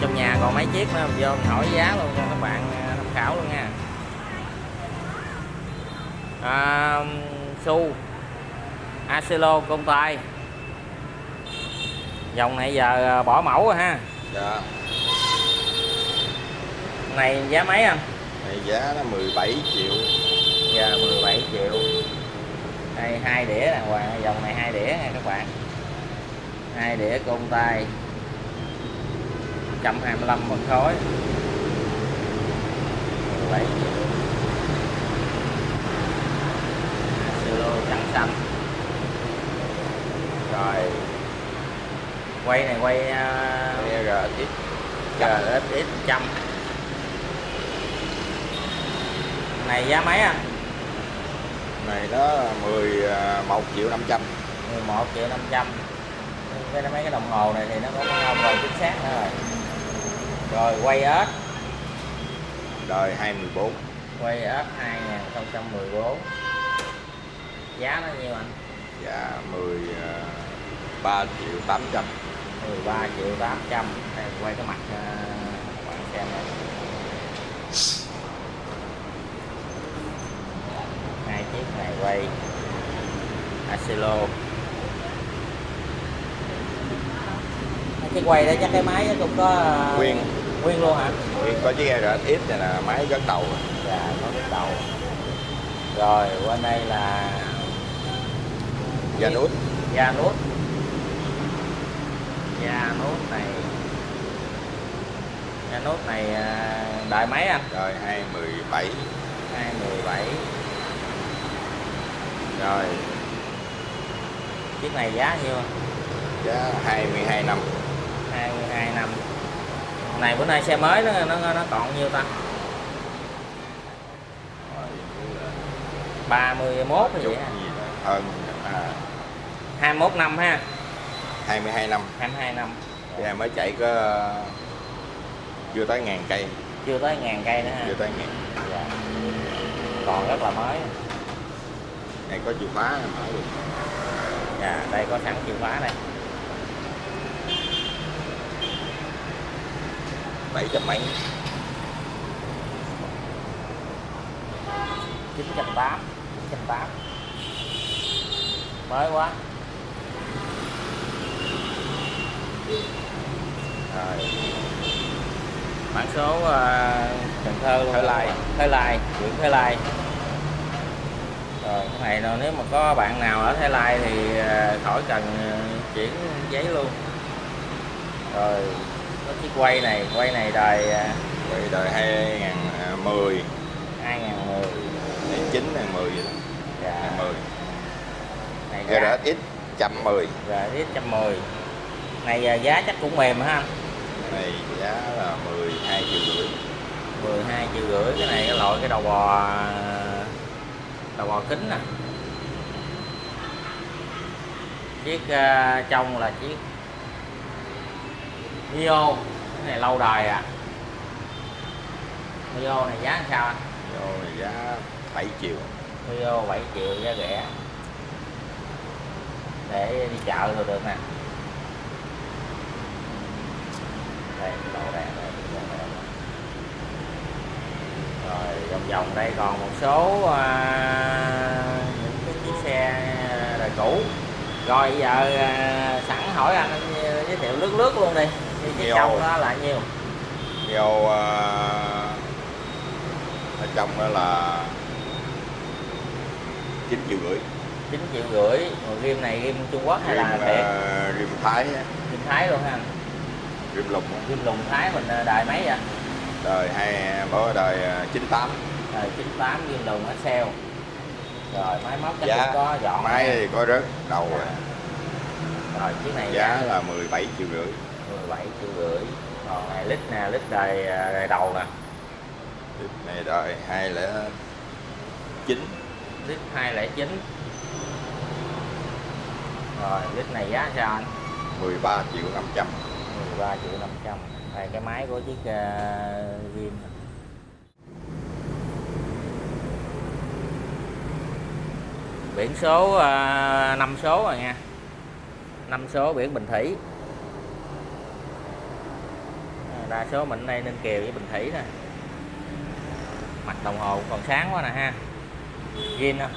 trong nhà còn mấy chiếc nữa vô mình hỏi giá luôn cho các bạn à, tham khảo luôn nha. À, su Acelo công tay dòng này giờ bỏ mẫu rồi ha. Dạ. Này giá mấy anh? Này giá nó 17 triệu. Giờ 17 triệu. Đây hai đĩa đàng hoàng dòng này hai đĩa nha các bạn. Hai đĩa côn tay 125 phân khối. 17 triệu silo trắng xanh. Rồi. Quay này quay uh, RX GSX trăm. Này giá mấy anh này nó 11 triệu 500 11 triệu 500 cái mấy cái đồng hồ này thì nó có cái ông rồi chính xác nữa rồi rồi quay ớt. Đời 214 quay ớt 2014 giá nó nhiêu anh? Giá 13 triệu 800 13 triệu 800 đây quay cái mặt các bạn xem này. Hai chiếc này quay. Acelo cái quay đó chắc cái máy nó cũng có uh, Nguyên. Nguyên luôn hả? Nguyên có chiếc RX này là máy gắn đầu. Dạ có cái đầu. Rồi qua đây là da nút. Da nút. Da nút này. Da nút này à, đại mấy anh. Đời 217 217 rồi. Chiếc này giá nhiêu? Giá 22 năm. 22 năm này bữa nay xe mới nó nó nó còn nhiêu ta? 31 hay vậy đó hơn à, 21 năm ha? 22 năm. 22 năm. Bây mới chạy có chưa tới ngàn cây. Chưa tới ngàn cây nữa ha? Chưa tới ngàn. Dạ. còn rất là mới. Này có chìa khóa mở được. Dạ đây có sẵn chìa khóa đây bảy trăm mấy? Chín trăm tám chín trăm tám. Mới quá. Rồi. Mã số uh, Cần Thơ Thới Lai. Thới Lai huyện Thới Lai. Rồi cái này nào nếu mà có bạn nào ở Thái Lai thì ờ, khỏi cần ờ, chuyển giấy luôn. Rồi có chiếc quay này quay này đời ờ, Vậy đời 2010 2010 này 9 này 10 vậy đó. Dạ. Này 10 này giá RX 110 rồi ít trăm mười. Này giá chắc cũng mềm hả anh? Này giá là 12 triệu rưỡi. 12 triệu rưỡi cái này cái loại cái đầu bò đầu bò kính nè. Chiếc uh, trong là chiếc Mio cái này lâu đời à. Mio này giá sao anh? Vô này giá 7 triệu. Mio 7 triệu giá rẻ. Để đi chợ rồi được nè. Đây đầu đèn đây rồi vòng vòng đây còn một số à, những cái chiếc xe đời cũ. Rồi giờ à, sẵn hỏi anh, anh giới thiệu lướt lướt luôn đi thì cái Nhiều. trong đó là nhiêu vô à, ở trong đó là 9 triệu rưỡi. 9 triệu rưỡi. Rồi rim này rim Trung Quốc hay là rim, thiệt à, rim Thái rim Thái luôn ha rim lục á. rim lùng Thái mình à, đời mấy vậy? Đời hai bỏ đời à, 98 đời 98 rim lùng Excel rồi máy móc chắc giá cũng có dọn máy thì có rớt đầu rồi. rồi chiếc này giá là 17 triệu rưỡi 17 triệu rưỡi. Còn này lít nè lít đời à, đời đầu nè. Tiếp này đời 209 lít 209 rồi lít này giá sao anh? 13 triệu 500 13 triệu 500 đây cái máy của chiếc uh, biển số uh, 5 số rồi nha. 5 số biển Bình Thủy. à, đa số mình ở đây Ninh Kiều với Bình Thủy nè. Mặt đồng hồ còn sáng quá nè ha. Zin không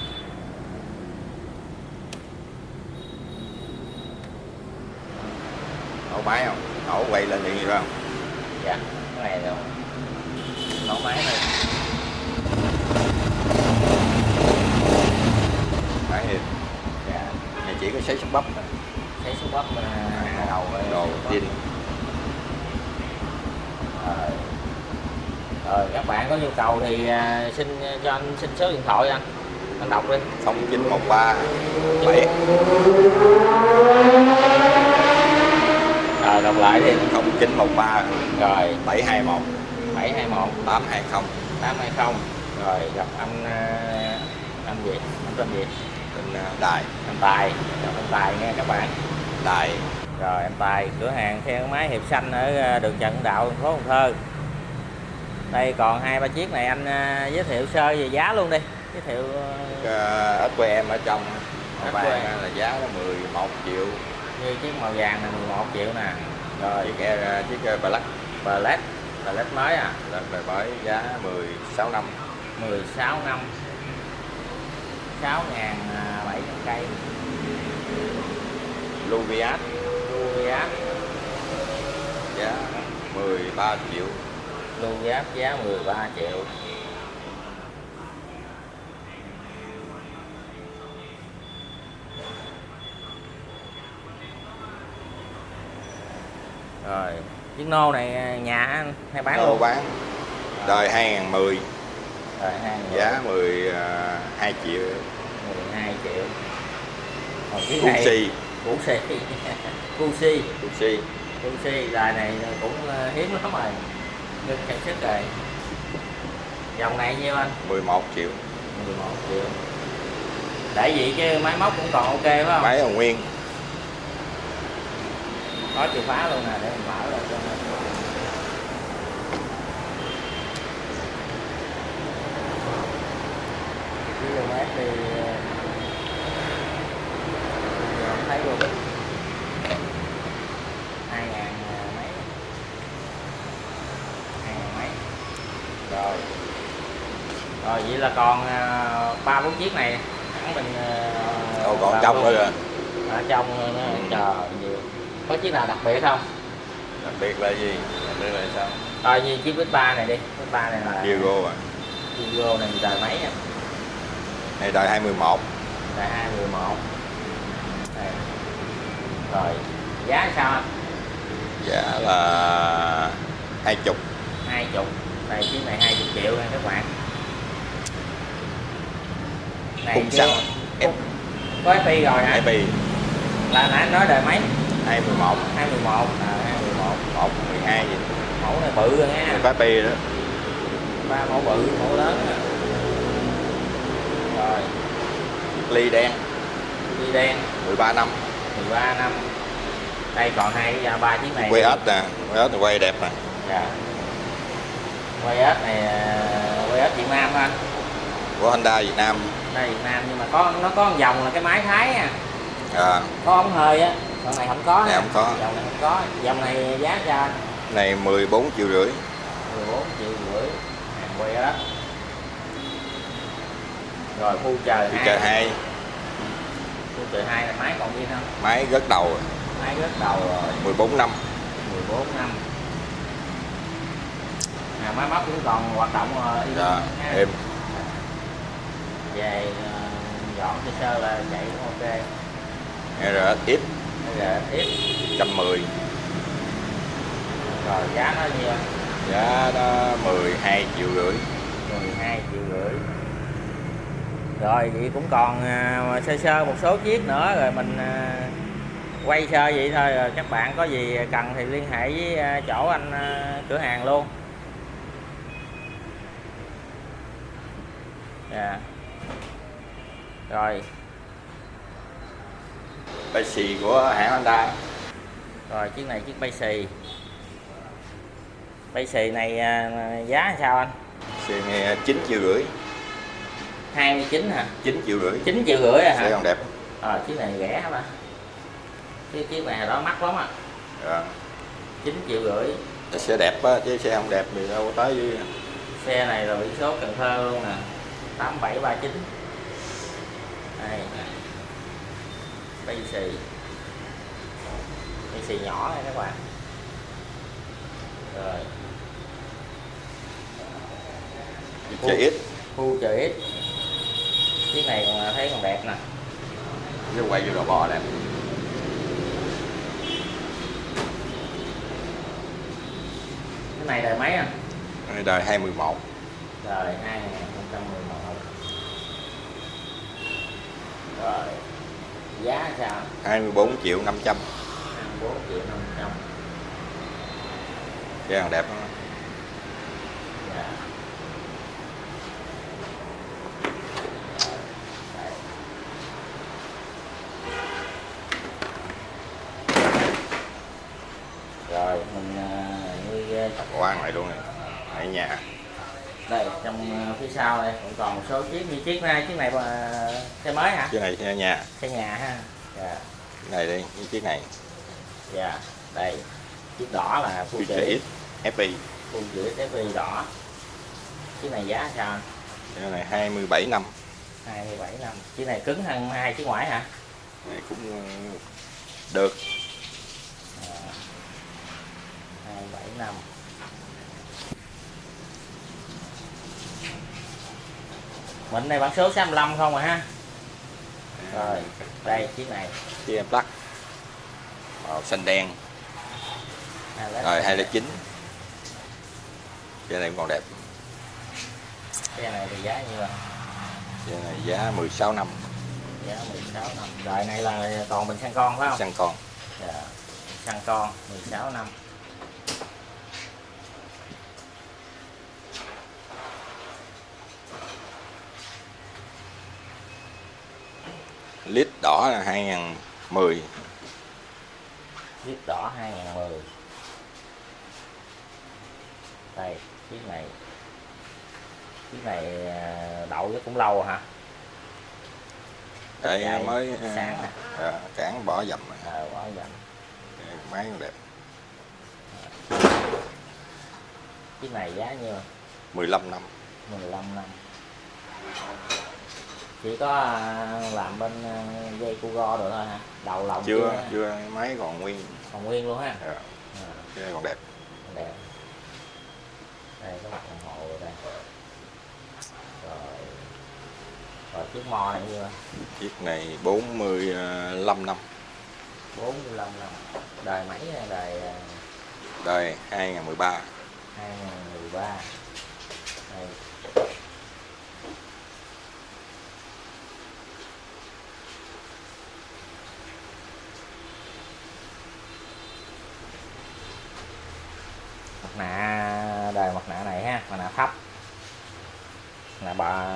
nổ máy không? Nổ quay lên điện gì không? Dạ cái này rồi. Nổ máy này máy thì dạ. Này chỉ có sấy súng bắp thấy số bắp uh, đầu rồi. đồ zin Rồi. Rồi các bạn có nhu cầu thì à, xin cho anh xin số điện thoại anh. Anh đọc đi. 0913 7 rồi đọc lại đi. 0913 rồi. 721 721 820 820 rồi gặp anh à, anh gì anh tên trên à, đài. Anh Tài. Gặp anh Tài nghe các bạn. Đài. Rồi anh Tài cửa hàng xe máy Hiệp Xanh ở à, đường Trần Đạo thành phố Cần Thơ đây còn hai ba chiếc này anh à, giới thiệu sơ về giá luôn đi. Giới thiệu à, uh, SQM ở trong. SQM. vàng là giá nó 11 triệu. Như chiếc màu vàng này 11 triệu nè. Rồi chiếc e- chiếc Black Black Black mới à. Là đời mới giá 16 năm. 16 năm. 6 ngàn 700 cây. Luviat Luviat giá 13 triệu Luviat giá 13 triệu. Rồi chiếc nô này à, nhà anh hay bán Lô luôn? bán. Đời 2010 rồi hai người. giá 12 triệu. 12 triệu. Còn chiếc này Cuxi cũ xì. Cu si Cuxi cu si đời này cũng ờ, hiếm lắm rồi ngưng sản xuất rồi dòng này nhiêu anh? 11 triệu. 11 triệu. Để vậy chứ máy móc cũng còn ok phải không? Máy còn nguyên. Có chìa khóa luôn nè để mình mở lên cho nó- km thì ờ, không thấy luôn hai ngàn ờ, mấy hai ngàn mấy rồi. Rồi vậy là còn ờ, ba bốn chiếc này. Hẳn mình ờ, Đâu còn trong nữa rồi. Ở trong nữa. Trời nhiều có chiếc nào đặc biệt không? Đặc biệt là gì? Đặc biệt là sao? Rồi như chiếc bít ba này đi. Bít ba này là Vigo à. Vigo này đời mấy à này đời 2011 đời hai mười một. Đây. rồi giá sao anh? Giá là 20 hai chục đây chiếc này hai chục triệu nha các bạn. Này chưa- xăng khung- có FI rồi hả? FI là nãy nói đời mấy? 211 hai mười một. À hai mười một. 1 12 gì. Mẫu này bự rồi nha có FI đó. Ba mẫu bự mẫu lớn nè rồi. Ly đen. Đi đen. 13 năm. 13 năm. Đây còn hai ba chiếc này quay hết nè. Quay hết quay đẹp nè. Dạ quay ếch này ờ, quay ếch Việt Nam anh. Của Honda Việt Nam. Đây Việt Nam nhưng mà có nó có một dòng là cái máy thái nha à, có ống hơi á. Dòng này không có Này không có. dòng này không có. Dòng này giá cho anh? Này 14 triệu rưỡi. 14 triệu rưỡi. Hàng quay ếch. Rồi khu Đi hai chờ hai. khu chờ hai là máy còn gì không? Máy gất đầu. Rồi, máy rất đầu rồi. 14 năm. 14 năm à, máy móc cũng còn hoạt động ờ, y dạ, em. Về ờ, dọn sơ sơ là chạy cũng ok. RSX tiếp 110 rồi giá nó nhiêu giá đó 12 triệu rưỡi. 12 triệu rưỡi. Rồi vậy cũng còn à, sơ sơ một số chiếc nữa rồi mình quay sơ vậy thôi rồi các bạn có gì cần thì liên hệ với chỗ anh cửa hàng luôn dạ rồi. Bay xì của hãng Honda. Rồi chiếc này chiếc bay xì. Bay xì này à, giá sao anh? Xe nghe 9 triệu rưỡi. 29 hả? 9 triệu rưỡi. 9 triệu rưỡi à xe hả còn đẹp. Ờ, chiếc này rẻ mà chiếc chiếc này đó mắc lắm à dạ. 9 triệu rưỡi. Xe đẹp á chứ xe không đẹp thì đâu có tới với xe này là biển số Cần Thơ luôn nè 8739 đây. Bay xì. Bay xì nhỏ này các bạn. Rồi. Xe ít khu chợ ít chiếc này còn thấy còn đẹp nè. Chứ quay vô đồ bò đẹp cái này đời mấy à? Đây đời 21 đời 2011 rồi. Giá sao? 24 triệu 500 24 triệu 500 xe còn đẹp lắm. dạ. Rồi mình à, như à, quan lại luôn này. Ở nhà đây trong à, phía sau đây cũng còn một số chiếc như chiếc này chiếc này mà xe mới hả? Chiếc này xe nhà. Xe nhà ha dạ. Chiếc này đi với chiếc này. Dạ đây chiếc đỏ là X FI chữ FI đỏ. Chiếc này giá sao? Chiếc này 27 năm. 27 năm. Chiếc này cứng hơn hai chiếc ngoại hả? Này cũng ờ, được. À, 27 năm mình này bản số 65 không à ha. Rồi đây chiếc này. Chiếc em plug. Màu xanh đen. Hai led rồi 209 chiếc này cũng còn đẹp. Cái này thì giá nhiêu à chiếc này giá 16 năm. Giá 16 năm. Đời này là toàn bình xăng con phải không? Xăng con. Dạ. xăng con 16 năm lít đỏ là 2010 viết đỏ 2010 đây chiếc này. Chiếc này à, đậu rất cũng lâu hả? Đây mới sáng nè. à, cản bỏ dầm này. ờ quá dành máy đẹp. Chiếc này giá nhiêu? 15 năm. 15 năm chỉ có à, làm bên à, dây cu go được thôi hả? Đầu lòng chưa chưa chưa máy còn nguyên. Còn nguyên luôn ha à, à, cái này còn đẹp. Đẹp. Đây có mặt đồng hồ rồi đây. Rồi. Rồi chiếc mo này nhiêu chiếc này 45 năm. 45 năm. Đời mấy đời đời 2013 2013 đây. mặt nạ đời mặt nạ này ha mặt nạ thấp mặt nạ bà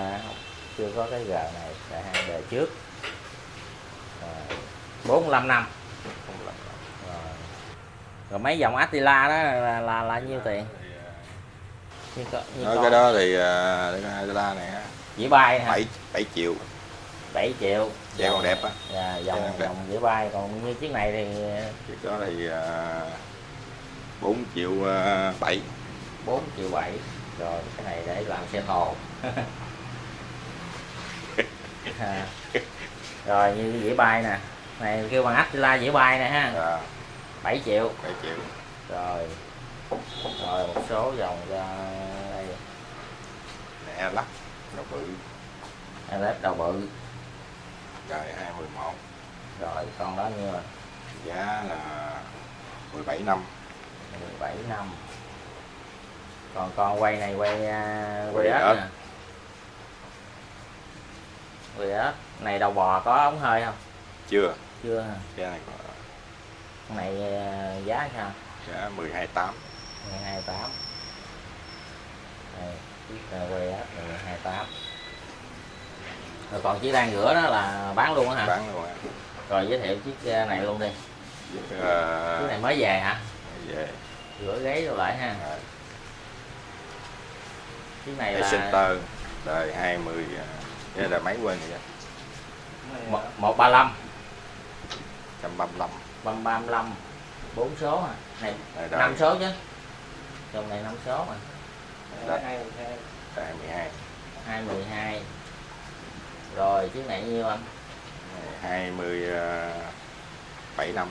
chưa có cái g này đời hai đời trước. Rồi. 45 năm. Rồi. rồi mấy dòng Attila đó là là, là nhiêu tiền? như, co, như nói con cái đó thì cái đô này dĩa bay hả? 7 7 triệu. 7 triệu. Xe còn đẹp á. Dạ, dòng đẹp. dòng dĩa bay. Còn như chiếc này thì chiếc đó thì à, 4 triệu à, 7 4 triệu 7 rồi cái này để làm xe thồ À. rồi như dĩa bay nè. Này kêu bằng Attila dĩa bay nè ha. À, 7 triệu. 7 triệu. Rồi. Rồi một số dòng cho đây. Nè lắc nó bự. LED đầu bự. Đời 211 rồi con đó như giá là 17 năm. 17 năm. Còn con quay này quay uh, quay Quay ếch. nè quay ếch này đầu bò có ống hơi không? Chưa. Chưa hả? xe này có con này à, giá sao? Giá 12 8 1228 đây chiếc uh, quay ếch này 228 rồi còn chiếc đang rửa đó là bán luôn á hả? Bán luôn á rồi giới thiệu chiếc uh, này luôn đi. Chiếc à, chiếc này mới về hả? về. Rửa gáy rồi lại ha. À, chiếc này là Center đời 20 à, cái là máy quên rồi một- 135 135 băm 35 bốn số hả này Đây, năm đời, số chứ. Trong này năm số mà. Đó. hai mười hai tại 12 hai mười hai. Rồi chiếc này nhiêu anh? 27 năm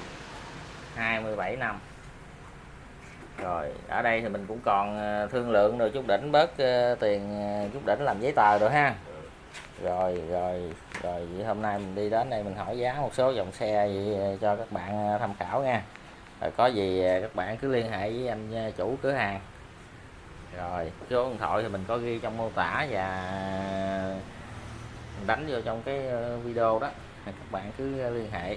27 năm rồi ở đây thì mình cũng còn ờ, thương lượng rồi chút đỉnh bớt ờ, tiền ờ, chút đỉnh làm giấy tờ rồi ha rồi rồi rồi, vậy hôm nay mình đi đến đây mình hỏi giá một số dòng xe vậy cho các bạn à, tham khảo nha. Rồi có gì à, các bạn cứ liên hệ với anh à, chủ cửa hàng. Rồi, số điện thoại thì mình có ghi trong mô tả và đánh vô trong cái ờ, video đó. Các bạn cứ liên hệ.